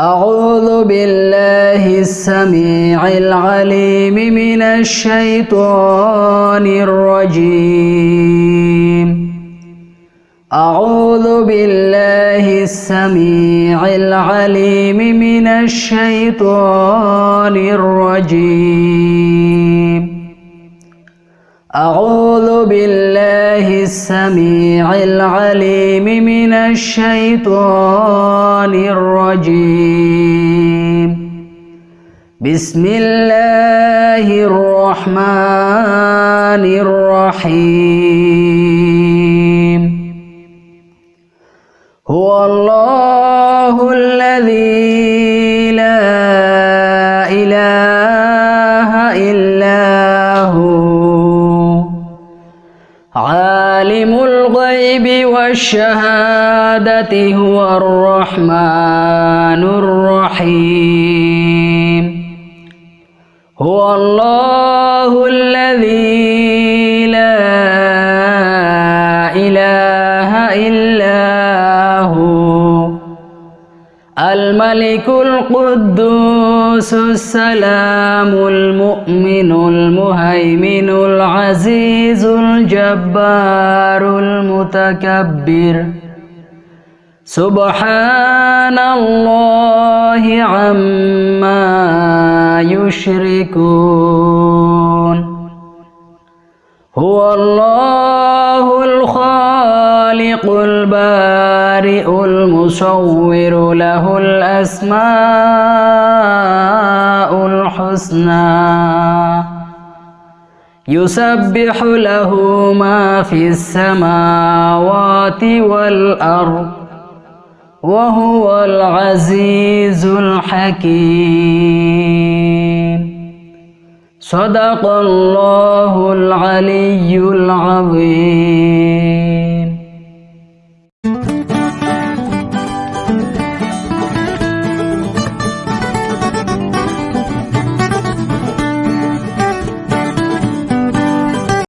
أعوذ بالله السميع العليم من الشيطان الرجيم. أعوذ بالله السميع العليم من الشيطان الرجيم. أعوذ بالله السميع العليم من الشيطان الرجيم. بسم الله الرحمن الرحيم. هو الله الذي لا إله إلا عالم الغيب والشهادة هو الرحمن الرحيم. هو الله الذي لا إله إلا الملك القدوس السلام المؤمن المهيمن العزيز الجبار المتكبر. سبحان الله عما يشركون. هو الله الخالق البارئ المصور له الأسماء الحسنى. يسبح له ما في السماوات والأرض وهو العزيز الحكيم. صدق الله العلي العظيم.